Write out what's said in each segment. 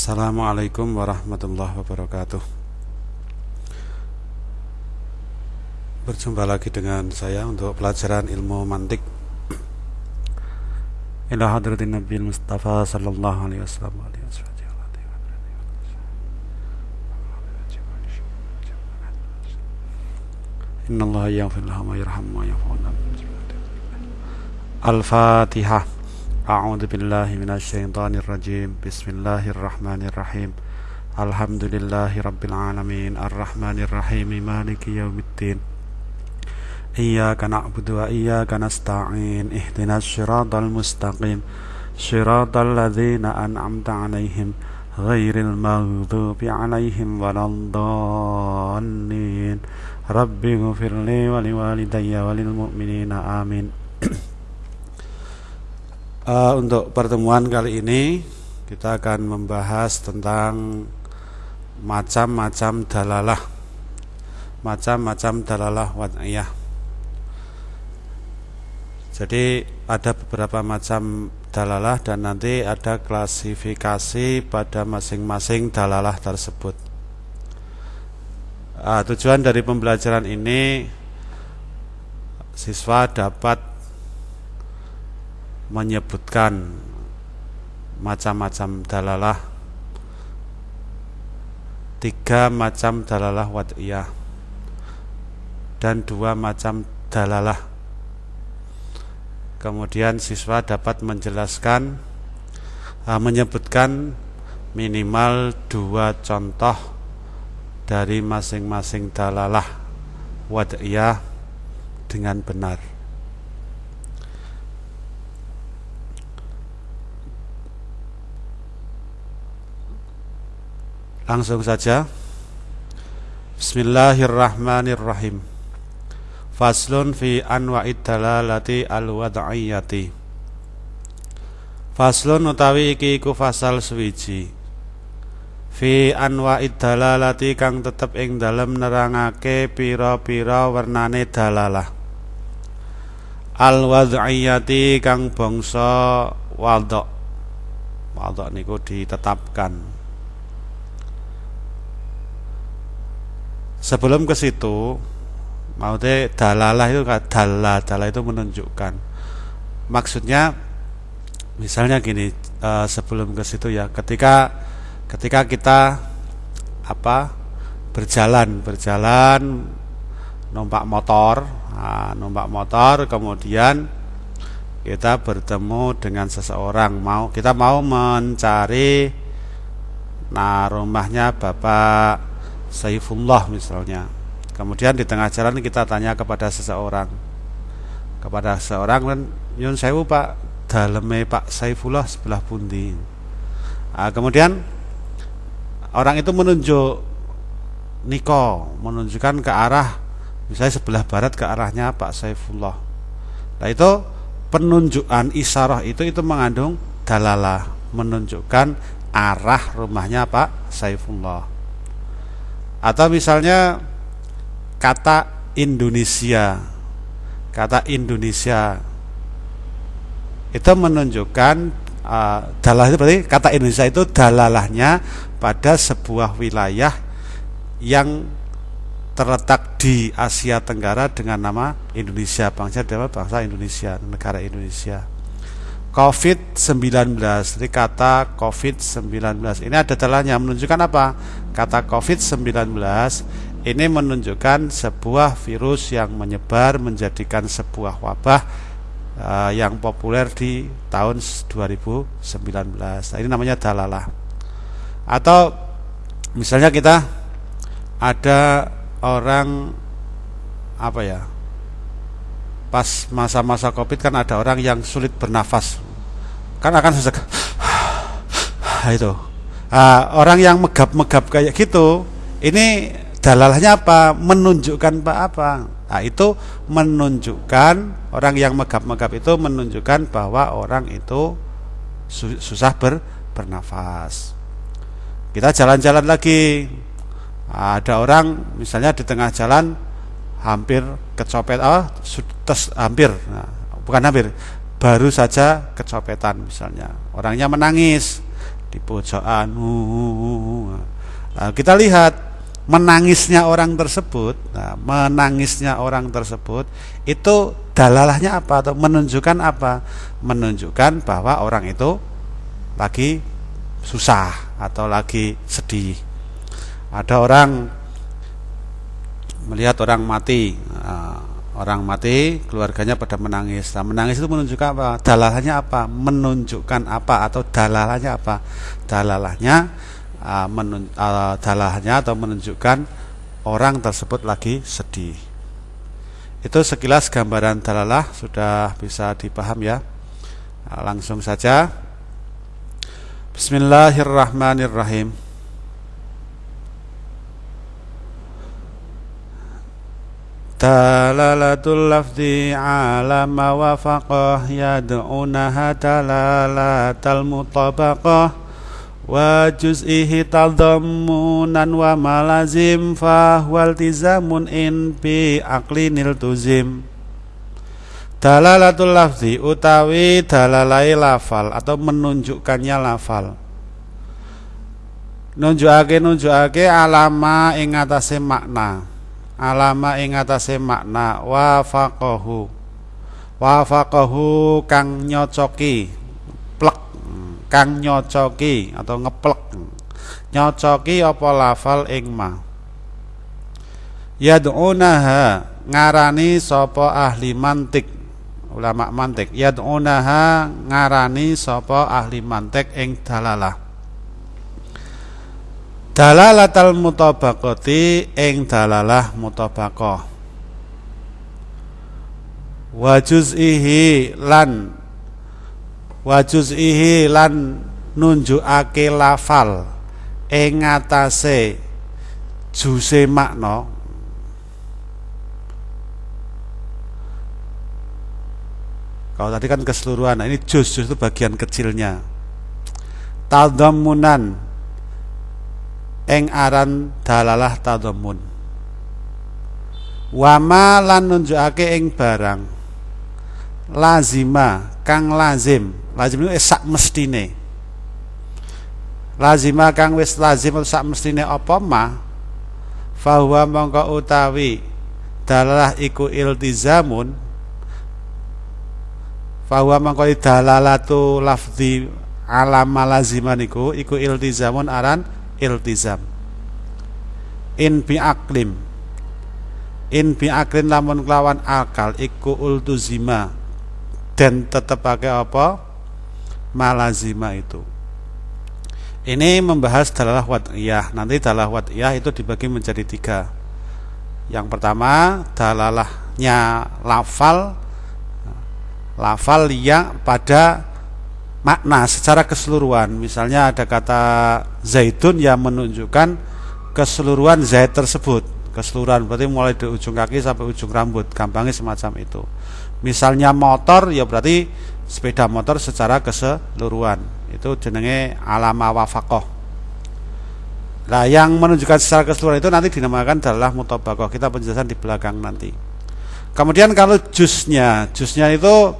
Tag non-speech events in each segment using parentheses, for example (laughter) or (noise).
Assalamualaikum warahmatullahi wabarakatuh. Berjumpa lagi dengan saya untuk pelajaran ilmu mantik. Ila hadratin Nabi Mustafa sallallahu alaihi wasallam. Inna yaghfir lahum wa wa Al-Fatihah أعوذ بالله من الشيطان الرجيم. بسم الله الرحمن الرحيم. الحمد لله رب العالمين. الرحمن الرحيم. مالك يوم الدين. إياك نعبد وإياك نستعين. اهدنا الصراط المستقيم. صراط الذين أنعمت عليهم غير المغضوب عليهم ولا الضالين. رب اغفر لي ولوالدي وللمؤمنين. آمين. Uh, untuk pertemuan kali ini kita akan membahas tentang macam-macam dalalah. Macam-macam dalalah wad'iyah. Jadi ada beberapa macam dalalah dan nanti ada klasifikasi pada masing-masing dalalah tersebut. Uh, tujuan dari pembelajaran ini siswa dapat menyebutkan macam-macam dalalah. Tiga macam dalalah wad'iyah dan dua macam dalalah. Kemudian siswa dapat menjelaskan uh, menyebutkan minimal dua contoh dari masing-masing dalalah wad'iyah dengan benar Langsung saja. Bismillahirrahmanirrahim. Faslun fi anwa'id dalalati al-wad'iyati. Faslun utawi iki iku fasal suwiji. Fi anwa'id dalalati kang tetep ing dalem nerangake pira-pira wernane dalalah. Al-wad'iyati kang bangsa wadok. Wadok niku ditetapkan sebelum ke situ mau deh dalalah itu dalalah dalalah itu menunjukkan. Maksudnya misalnya gini uh, sebelum ke situ ya ketika ketika kita apa berjalan berjalan numpak motor nah, numpak motor kemudian kita bertemu dengan seseorang. Mau kita mau mencari nah rumahnya bapak Saifullah misalnya. Kemudian di tengah jalan kita tanya kepada seseorang. Kepada seseorang dan nyun sewu pak? Daleme pak Saifullah sebelah pundi? Nah, kemudian orang itu menunjuk Niko menunjukkan ke arah misalnya sebelah barat ke arahnya Pak Saifullah. Nah itu penunjukan isarah itu itu mengandung dalalah menunjukkan arah rumahnya Pak Saifullah atau misalnya kata Indonesia kata Indonesia. Itu menunjukkan uh, dalah itu berarti kata Indonesia itu dalalahnya pada sebuah wilayah yang terletak di Asia Tenggara dengan nama Indonesia bangsa bangsa Indonesia negara Indonesia COVID-19 Jadi kata COVID-19 Ini ada dalahnya menunjukkan apa? Kata COVID-19 ini menunjukkan sebuah virus yang menyebar menjadikan sebuah wabah uh, yang populer di tahun 2019. Nah, ini namanya dalalah. Atau misalnya kita ada orang apa ya? Pas masa-masa covid kan ada orang yang sulit bernafas. Kan akan sesak (sighs) itu. Uh, orang yang megap-megap kayak gitu ini dalalahnya apa? Menunjukkan pak apa? Nah, itu menunjukkan orang yang megap-megap itu menunjukkan bahwa orang itu susah ber, bernafas. Kita jalan-jalan lagi. Ada orang misalnya di tengah jalan hampir kecopet oh tes hampir nah, bukan hampir baru saja kecopetan misalnya orangnya menangis di pojokan. Nah, kita lihat menangisnya orang tersebut, nah, menangisnya orang tersebut itu dalalahnya apa atau menunjukkan apa? Menunjukkan bahwa orang itu lagi susah atau lagi sedih. Ada orang melihat orang mati, nah, orang mati, keluarganya pada menangis. Nah, menangis itu menunjukkan apa? Dalalahnya apa? Menunjukkan apa atau dalalahnya apa? Dalalahnya uh, menun, uh, dalalahnya atau menunjukkan orang tersebut lagi sedih. Itu sekilas gambaran dalalah sudah bisa dipaham ya. Nah, langsung saja. Bismillahirrahmanirrahim. Dalalatul lafzi ala ma wafaqah yad'unaha dalalatal mutabaqah wa juz'ihi tadammunan wa malazim huwal tizamun in bi aqlinil tuzim. Dalalatul lafzi utawi dalalai lafal atau menunjukkannya lafal. Nunjukake nunjukake alama ing atase makna alama ing atase makna wafaqahu. Wafaqahu kang nyocoki. Plek. Kang nyocoki atau ngeplek. Nyocoki apa lafal ing ma? Yad'unaha ngarani sapa ahli mantik. Ulama mantik. Yad'unaha ngarani sapa ahli mantik ing dalalah dalalatal mutabaqati ing dalalah mutabaqah. Wa juz'ihi lan wa juz'ihi lan nunjukake lafal ing ngatasé juse makna. Kalau tadi kan keseluruhan nah ini juz juz itu bagian kecilnya. Tadammunan ing aran dalalah tadammun. Wama lan nunjukake ing barang. Lazima kang lazim. Lazim itu sak mestine. Lazima kang wis lazim sak mestine apa ma? Fahuwa mongko utawi dalalah iku iltizamun. Fahuwa mongko dalalatu lafzi alama laziman iku iku iltizamun aran iltizam. In bi aklim. In bi aklin lamun kelawan akal iku ultuzima. Dan tetap pakai apa? Malazima itu. Ini membahas dalalah wad'iyah nanti dalalah wad'iyah itu dibagi menjadi tiga. Yang pertama dalalahnya lafal. Lafal yang pada makna secara keseluruhan. Misalnya ada kata zaitun yang menunjukkan keseluruhan zait tersebut. Keseluruhan berarti mulai dari ujung kaki sampai ujung rambut, gampangnya semacam itu. Misalnya motor ya berarti sepeda motor secara keseluruhan. Itu jenenge alama wafakoh. Nah, yang menunjukkan secara keseluruhan itu nanti dinamakan adalah mutobakoh. Kita penjelasan di belakang nanti. Kemudian kalau jusnya, jusnya itu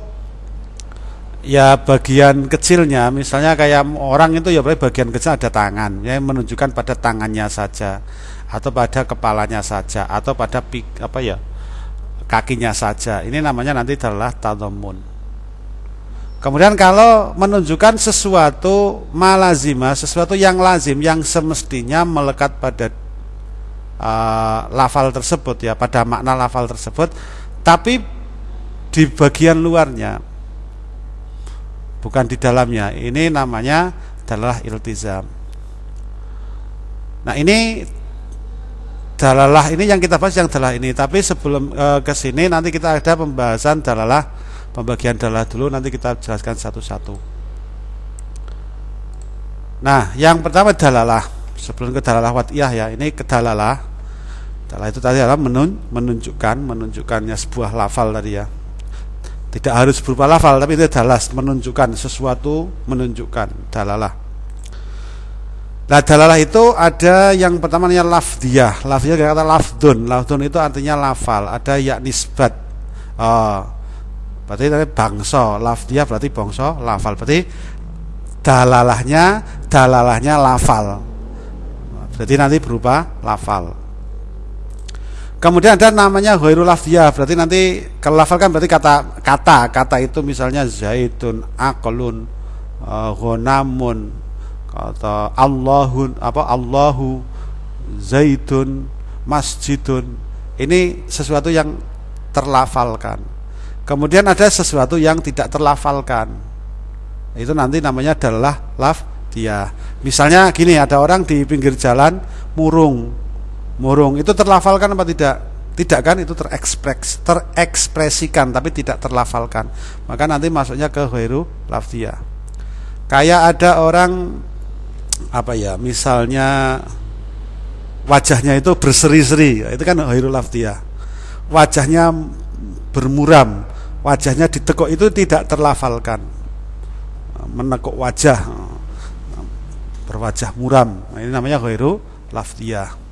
ya bagian kecilnya misalnya kayak orang itu ya bagian kecil ada tangan ya menunjukkan pada tangannya saja atau pada kepalanya saja atau pada pik, apa ya kakinya saja. Ini namanya nanti adalah tadamun kemudian kalau menunjukkan sesuatu malazima sesuatu yang lazim yang semestinya melekat pada uh, lafal tersebut ya pada makna lafal tersebut tapi di bagian luarnya bukan di dalamnya. Ini namanya adalah iltizam. Nah, ini dalalah ini yang kita bahas yang dalalah ini. Tapi sebelum e, ke sini nanti kita ada pembahasan dalalah pembagian dalalah dulu nanti kita jelaskan satu-satu. Nah, yang pertama dalalah. Sebelum ke dalalah watiyah ya, ini ke dalalah. Dalalah itu tadi adalah menun, menunjukkan, menunjukkannya sebuah lafal tadi ya tidak harus berupa lafal tapi itu dalas menunjukkan sesuatu menunjukkan dalalah. Nah dalalah itu ada yang pertama namanya lafdiyah. Lafdiyah kayak kata lafdun. Lafdun itu artinya lafal ada yak nisbat oh, berarti tadi bangsa. Lafdiyah berarti bangsa lafal. Berarti dalalahnya dalalahnya lafal. Jadi nanti berupa lafal kemudian ada namanya ghairul lafziyah berarti nanti kalau berarti kata kata kata itu misalnya zaitun aqlun uh, ghonamun kata Allahun apa Allahu zaitun masjidun. Ini sesuatu yang terlafalkan. Kemudian ada sesuatu yang tidak terlafalkan. Itu nanti namanya adalah laf dia misalnya gini ada orang di pinggir jalan murung murung. Itu terlafalkan apa tidak? Tidak kan? Itu terekspres terekspresikan tapi tidak terlafalkan. Maka nanti masuknya ke ghairu lafziyah. Kayak ada orang apa ya misalnya wajahnya itu berseri-seri. Itu kan ghairu lafziyah. Wajahnya bermuram. Wajahnya ditekuk itu tidak terlafalkan. Menekuk wajah. Berwajah muram. Ini namanya ghairu lafdiyah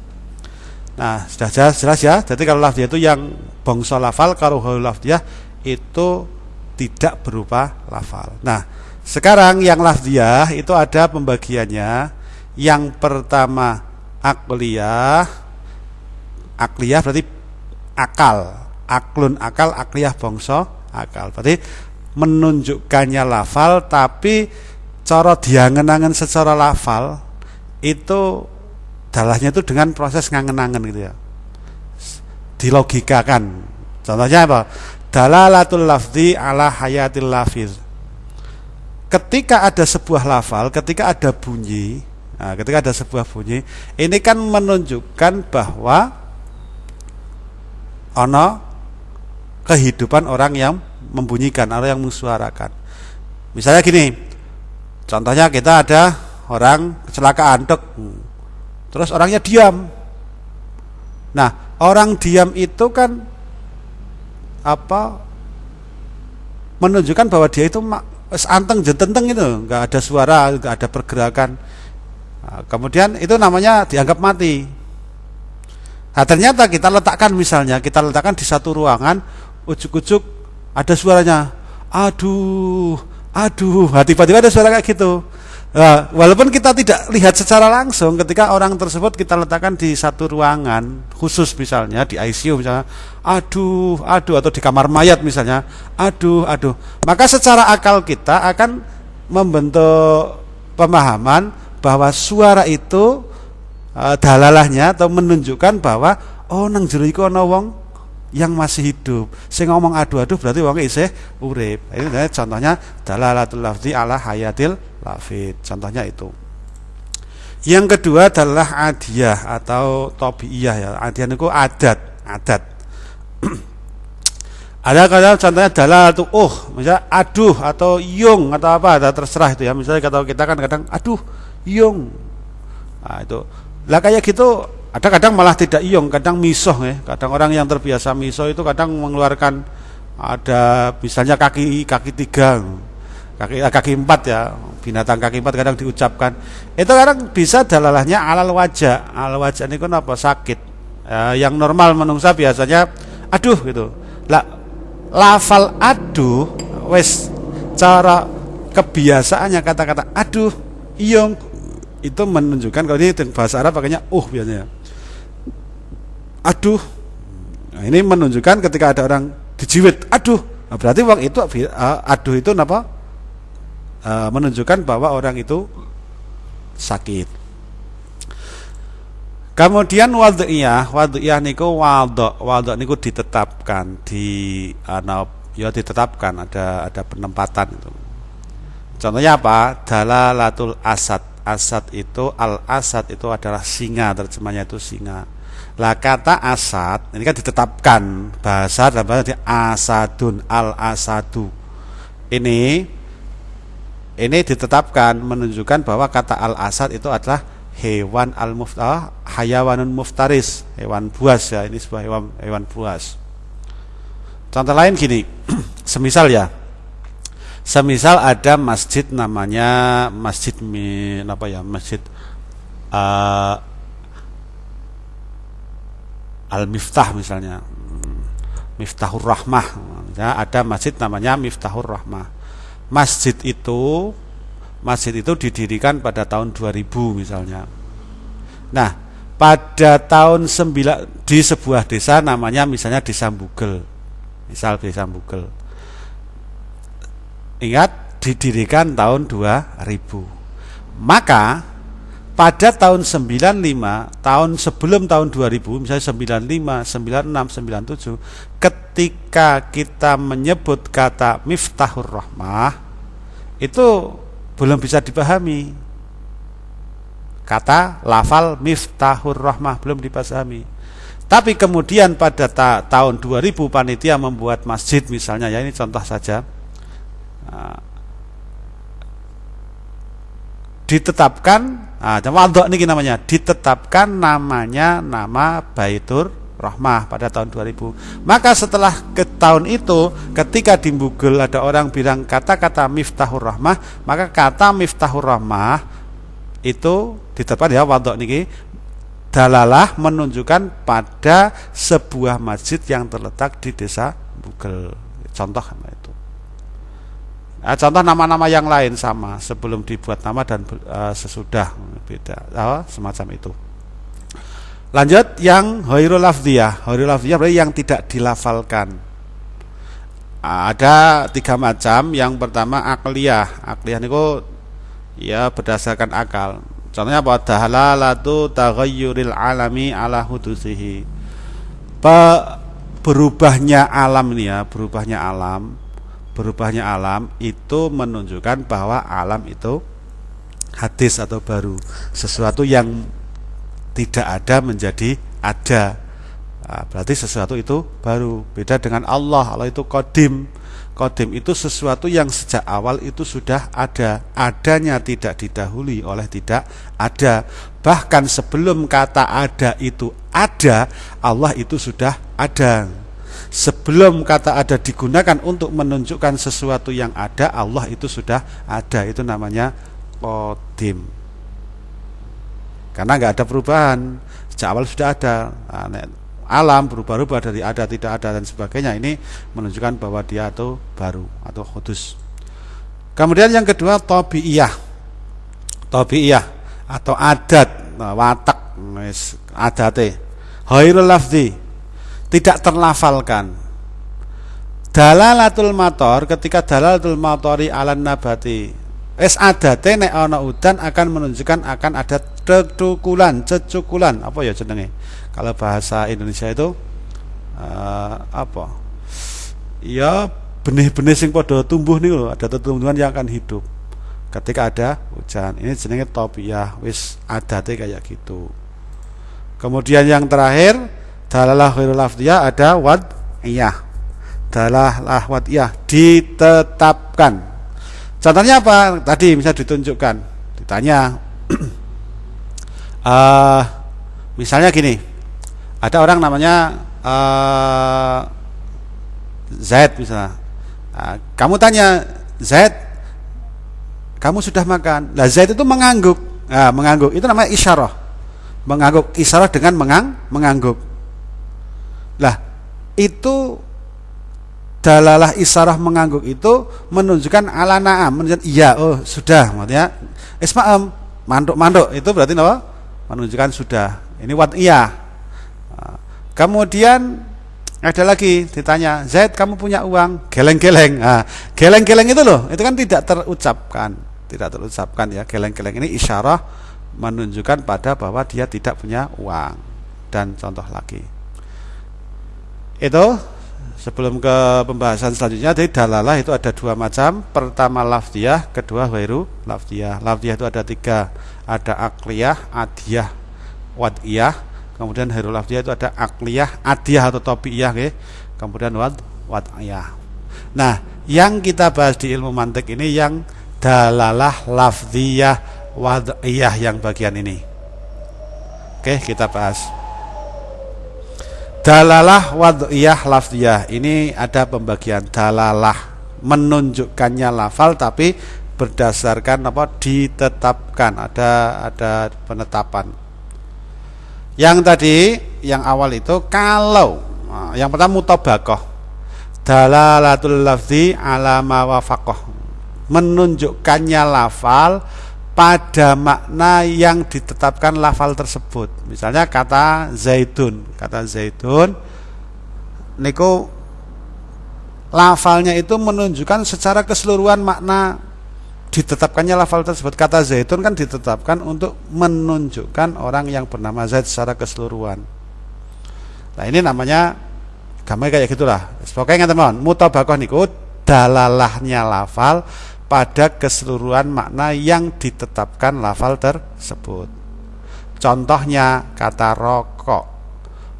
nah sudah jelas, jelas ya. Jadi kalau lafdiyah itu yang bangsa lafal kalau ghairu lafdiyah itu tidak berupa lafal. Nah sekarang yang lafdiyah itu ada pembagiannya. Yang pertama akliyah. Akliyah berarti akal. Aklun akal akliyah bangsa akal. Berarti menunjukkannya lafal tapi cara diangen-angen secara lafal itu dalahnya itu dengan proses ngangen-angen gitu ya. Dilogikakan. Contohnya apa? Dalalatul lafzi ala hayatil lafiz ketika ada sebuah lafal ketika ada bunyi nah, ketika ada sebuah bunyi ini kan menunjukkan bahwa ono kehidupan orang yang membunyikan atau yang mensuarakan. Misalnya gini, contohnya kita ada orang kecelakaan, dek, terus orangnya diam. Nah, orang diam itu kan apa menunjukkan bahwa dia itu anteng jententeng itu, nggak ada suara, nggak ada pergerakan. Nah, kemudian itu namanya dianggap mati. Nah, ternyata kita letakkan misalnya, kita letakkan di satu ruangan, ujuk-ujuk ada suaranya aduh aduh nah, tiba-tiba ada suara kayak gitu Nah, walaupun kita tidak lihat secara langsung ketika orang tersebut kita letakkan di satu ruangan khusus misalnya di ICU misalnya aduh aduh atau di kamar mayat misalnya aduh aduh maka secara akal kita akan membentuk pemahaman bahwa suara itu e, dalalahnya atau menunjukkan bahwa oh nang jero iku ana wong yang masih hidup. Saya ngomong adu-adu berarti wong isih urip. Ini contohnya dalalatul lafzi ala hayatil lafid. Contohnya itu. Yang kedua adalah adiyah atau tobiiyah ya. Adiyah itu adat, adat. (clears throat) Ada kata contohnya dalalatul uh, misalnya aduh atau yung atau apa, ada terserah itu ya. Misalnya kata kita kan kadang aduh, yung. Nah, itu. Lah kayak gitu ada kadang malah tidak iong, kadang misoh ya. Kadang orang yang terbiasa misoh itu kadang mengeluarkan ada misalnya kaki kaki tiga, kaki eh, kaki empat ya, binatang kaki empat kadang diucapkan. Itu kadang bisa dalalahnya alal wajah, alal wajah ini kan apa? Sakit. Ya, yang normal menungsa biasanya aduh gitu. Lah lafal aduh wes cara kebiasaannya kata-kata aduh iong itu menunjukkan kalau ini bahasa Arab pakainya uh biasanya. Aduh. Nah, ini menunjukkan ketika ada orang dijiwit aduh. Nah, berarti uang itu uh, aduh itu apa uh, menunjukkan bahwa orang itu sakit. Kemudian wadiyah wadiyah niku wadok wadok niku ditetapkan di uh, ya ditetapkan ada ada penempatan itu. Contohnya apa? Dalalatul asad. Asad itu al asad itu adalah singa terjemahnya itu singa. Lah kata asad ini kan ditetapkan bahasa dalam bahasa asadun al asadu. Ini ini ditetapkan menunjukkan bahwa kata al asad itu adalah hewan al muftah hayawanun muftaris, hewan buas ya. Ini sebuah hewan hewan buas. Contoh lain gini, (clears throat) semisal ya. Semisal ada masjid namanya masjid apa ya? Masjid uh, Al-Miftah misalnya Miftahur Rahmah ya, ada masjid namanya Miftahur Rahmah masjid itu masjid itu didirikan pada tahun 2000 misalnya. Nah, pada tahun 9 di sebuah desa namanya misalnya Desa Bugel. Misal Desa Bugel. Ingat didirikan tahun 2000. Maka pada tahun 95, tahun sebelum tahun 2000, misalnya 95, 96, 97, ketika kita menyebut kata Miftahur Rahmah, itu belum bisa dipahami. Kata lafal Miftahur Rahmah belum dipahami. Tapi kemudian pada ta tahun 2000 panitia membuat masjid misalnya ya ini contoh saja. Nah, ditetapkan nah, wadok ini namanya ditetapkan namanya nama Baitur Rahmah pada tahun 2000 maka setelah ke tahun itu ketika di Google ada orang bilang kata-kata Miftahur Rahmah maka kata Miftahur Rahmah itu ditetapkan ya wadok ini dalalah menunjukkan pada sebuah masjid yang terletak di desa Google contoh Nah, contoh nama-nama yang lain sama sebelum dibuat nama dan uh, sesudah beda uh, semacam itu. Lanjut yang hoirul lafdiyah. Hoirul lafdiyah berarti yang tidak dilafalkan. Uh, ada tiga macam. Yang pertama akliyah. Akliyah itu ya berdasarkan akal. Contohnya apa? Dahalalatu taghayyuril alami ala hudusihi. Pe berubahnya alam ini ya, berubahnya alam berubahnya alam itu menunjukkan bahwa alam itu hadis atau baru sesuatu yang tidak ada menjadi ada. Nah, berarti sesuatu itu baru. Beda dengan Allah. Allah itu kodim kodim itu sesuatu yang sejak awal itu sudah ada. Adanya tidak didahului oleh tidak ada. Bahkan sebelum kata ada itu ada Allah itu sudah ada sebelum kata ada digunakan untuk menunjukkan sesuatu yang ada Allah itu sudah ada. Itu namanya kodim karena nggak ada perubahan. Sejak awal sudah ada. Nah, alam berubah-ubah dari ada tidak ada dan sebagainya. Ini menunjukkan bahwa dia itu baru atau kudus. Kemudian yang kedua tobiiyah tobiiyah atau adat. Nah, watak. Adate. Hairul lafzi tidak terlafalkan. Dalalatul mator ketika dalalatul matori alan nabati es adate nek ana udan akan menunjukkan akan ada cecukulan, cecukulan apa ya jenenge? Kalau bahasa Indonesia itu uh, apa? Ya benih-benih sing padha tumbuh nih loh, ada tumbuhan yang akan hidup ketika ada hujan. Ini jenenge topiyah, wis adate kayak gitu. Kemudian yang terakhir dalalah khairul lafdiyah ada wad'iyah dalalah wad'iyah ditetapkan. Contohnya apa? Tadi bisa ditunjukkan. Ditanya. Uh, (clears throat) misalnya gini. Ada orang namanya uh, Zaid misalnya. Uh, kamu tanya Zaid kamu sudah makan? Lah Zaid itu mengangguk. Nah, mengangguk. Itu namanya isyarah. Mengangguk. Isyarah dengan mengang mengangguk lah, itu dalalah isarah mengangguk itu menunjukkan ala naam, menunjukkan iya, oh sudah, maksudnya isma'am, manduk-manduk itu berarti apa? Menunjukkan sudah. Ini wat iya. Kemudian ada lagi ditanya, Zaid kamu punya uang? Geleng-geleng. Nah, geleng-geleng itu loh, itu kan tidak terucapkan, tidak terucapkan ya. Geleng-geleng ini isyarah menunjukkan pada bahwa dia tidak punya uang. Dan contoh lagi itu sebelum ke pembahasan selanjutnya dari dalalah itu ada dua macam. Pertama lafdiyah kedua wairu lafdiyah. Lafdiyah itu ada tiga. Ada akliyah adiyah wadiyah. Kemudian wairu lafdiyah itu ada akliyah adiyah atau topiyah okay? kemudian wad wadiyah. Nah yang kita bahas di ilmu mantik ini yang dalalah lafdiyah wadiyah yang bagian ini. Oke kita bahas Dalalah wad'iyah lafdiyah. Ini ada pembagian dalalah menunjukkannya lafal tapi berdasarkan apa ditetapkan ada ada penetapan. Yang tadi yang awal itu kalau nah, yang pertama mutabakoh dalalatul lafzi ala mawafaqoh menunjukkannya lafal pada makna yang ditetapkan lafal tersebut. Misalnya kata zaitun, kata zaitun niku lafalnya itu menunjukkan secara keseluruhan makna ditetapkannya lafal tersebut. Kata zaitun kan ditetapkan untuk menunjukkan orang yang bernama Zaid secara keseluruhan. Nah, ini namanya gambar kayak gitulah. Pokoknya teman, mutabakoh niku dalalahnya lafal pada keseluruhan makna yang ditetapkan lafal tersebut. Contohnya kata rokok.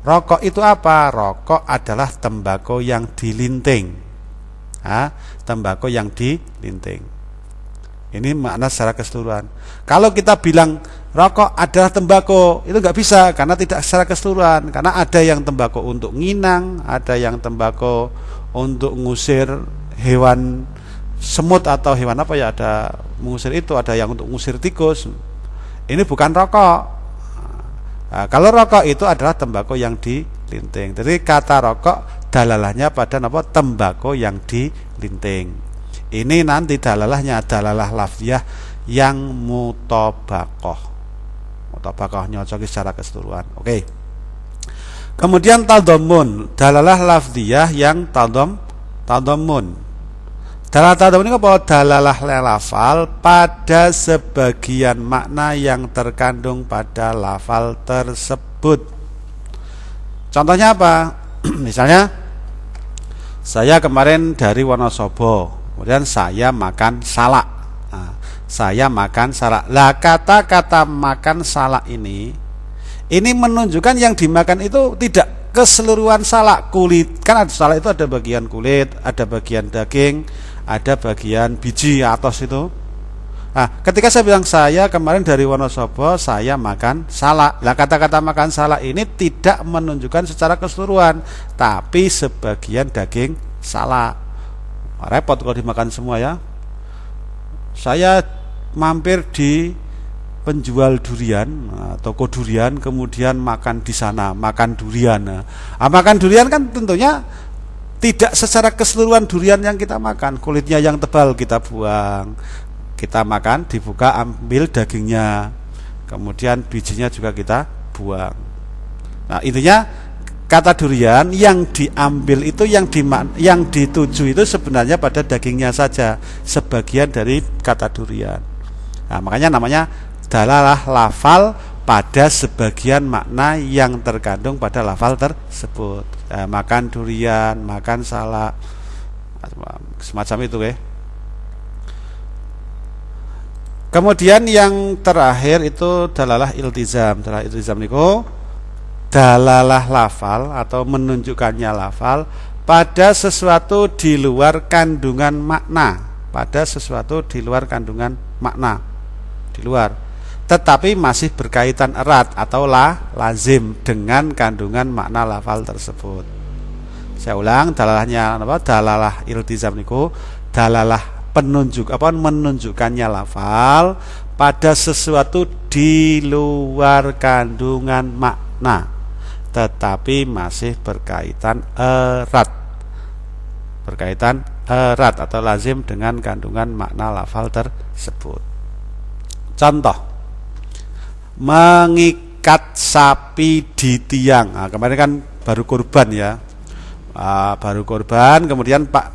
Rokok itu apa? Rokok adalah tembakau yang dilinting. Ha? Tembakau yang dilinting. Ini makna secara keseluruhan. Kalau kita bilang rokok adalah tembakau, itu nggak bisa karena tidak secara keseluruhan. Karena ada yang tembakau untuk nginang, ada yang tembakau untuk ngusir hewan semut atau hewan apa ya ada mengusir itu ada yang untuk mengusir tikus. Ini bukan rokok. Nah, kalau rokok itu adalah tembakau yang dilinting. Jadi kata rokok dalalahnya pada apa? Tembakau yang dilinting. Ini nanti dalalahnya dalalah lafziyah yang mutobakoh mutobakoh nyocoki secara keseluruhan. Oke. Kemudian taldomun dalalah lafziyah yang taldom taldomun Dalam tanda ini apa? Dalalah lafal pada sebagian makna yang terkandung pada lafal tersebut. Contohnya apa? (clears throat) Misalnya saya kemarin dari Wonosobo, kemudian saya makan salak. Nah, saya makan salak. Lah kata-kata makan salak ini ini menunjukkan yang dimakan itu tidak keseluruhan salak kulit. Kan ada salak itu ada bagian kulit, ada bagian daging, ada bagian biji atas itu. Nah, ketika saya bilang saya kemarin dari Wonosobo, saya makan salak. Nah, kata-kata makan salak ini tidak menunjukkan secara keseluruhan, tapi sebagian daging salak. Repot kalau dimakan semua ya. Saya mampir di penjual durian, nah, toko durian, kemudian makan di sana, makan durian. Nah, makan durian kan tentunya tidak secara keseluruhan durian yang kita makan. Kulitnya yang tebal kita buang. Kita makan dibuka ambil dagingnya. Kemudian bijinya juga kita buang. Nah intinya kata durian yang diambil itu yang di yang dituju itu sebenarnya pada dagingnya saja. Sebagian dari kata durian. Nah makanya namanya dalalah lafal pada sebagian makna yang terkandung pada lafal tersebut. Eh, makan durian, makan salak, semacam itu ya. Kemudian yang terakhir itu dalalah iltizam. Dalalah iltizam niku dalalah lafal atau menunjukkannya lafal pada sesuatu di luar kandungan makna, pada sesuatu di luar kandungan makna. Di luar tetapi masih berkaitan erat atau la lazim dengan kandungan makna lafal tersebut. Saya ulang dalalahnya apa? Dalalah iltizam niku dalalah penunjuk apa menunjukkannya lafal pada sesuatu di luar kandungan makna tetapi masih berkaitan erat berkaitan erat atau lazim dengan kandungan makna lafal tersebut. Contoh mengikat sapi di tiang. Nah, kemarin kan baru korban ya, uh, baru korban. Kemudian Pak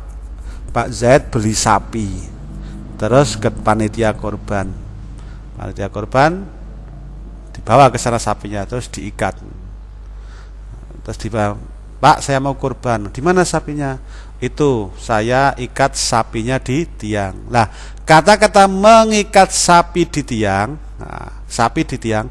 Pak Z beli sapi, terus ke panitia korban. Panitia korban dibawa ke sana sapinya, terus diikat. Terus dibawa, Pak saya mau korban. Di mana sapinya? Itu saya ikat sapinya di tiang. Nah, kata-kata mengikat sapi di tiang Nah, sapi di tiang.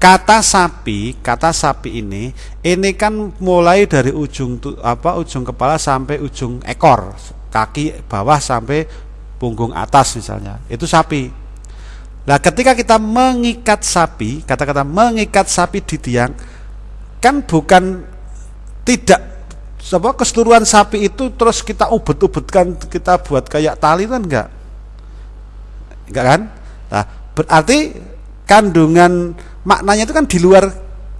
Kata sapi, kata sapi ini, ini kan mulai dari ujung apa ujung kepala sampai ujung ekor, kaki bawah sampai punggung atas misalnya. Itu sapi. Nah, ketika kita mengikat sapi, kata-kata mengikat sapi di tiang, kan bukan tidak apa keseluruhan sapi itu terus kita ubet-ubetkan kita buat kayak tali kan enggak enggak kan nah berarti kandungan maknanya itu kan di luar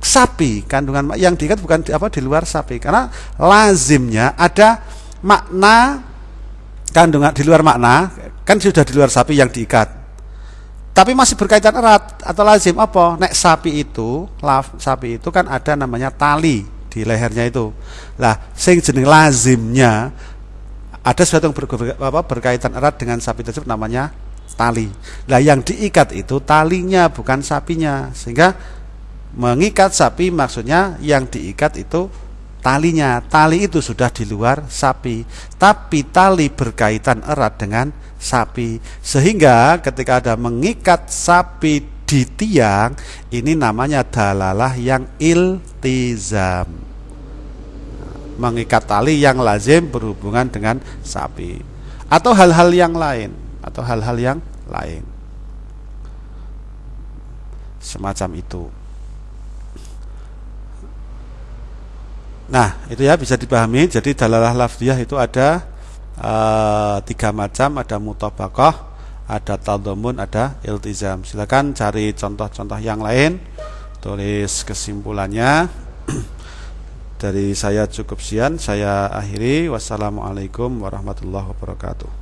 sapi. Kandungan yang diikat bukan di, apa di luar sapi. Karena lazimnya ada makna kandungan di luar makna kan sudah di luar sapi yang diikat. Tapi masih berkaitan erat atau lazim apa? Nek sapi itu laf, sapi itu kan ada namanya tali di lehernya itu. Lah sing jenis lazimnya ada sesuatu yang berkaitan erat dengan sapi tersebut namanya tali lah yang diikat itu talinya bukan sapinya sehingga mengikat sapi maksudnya yang diikat itu talinya. Tali itu sudah di luar sapi, tapi tali berkaitan erat dengan sapi. Sehingga ketika ada mengikat sapi di tiang, ini namanya dalalah yang iltizam. Mengikat tali yang lazim berhubungan dengan sapi atau hal-hal yang lain atau hal-hal yang lain. Semacam itu. Nah, itu ya bisa dipahami. Jadi dalalah lafdiyah itu ada e, tiga macam, ada mutabakoh, ada taldomun, ada iltizam. Silakan cari contoh-contoh yang lain. Tulis kesimpulannya. Dari saya cukup sekian, saya akhiri. Wassalamualaikum warahmatullahi wabarakatuh.